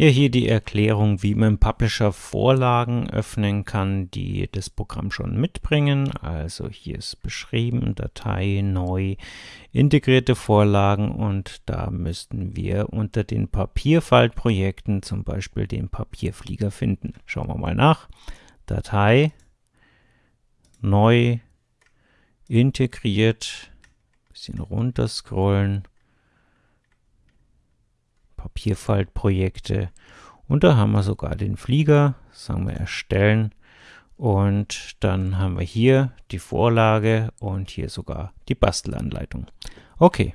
Ja, hier die Erklärung, wie man Publisher Vorlagen öffnen kann, die das Programm schon mitbringen. Also hier ist beschrieben, Datei, neu, integrierte Vorlagen und da müssten wir unter den Papierfaltprojekten zum Beispiel den Papierflieger finden. Schauen wir mal nach. Datei, neu, integriert, bisschen runter scrollen Papierfaltprojekte. Und da haben wir sogar den Flieger, sagen wir erstellen. Und dann haben wir hier die Vorlage und hier sogar die Bastelanleitung. Okay,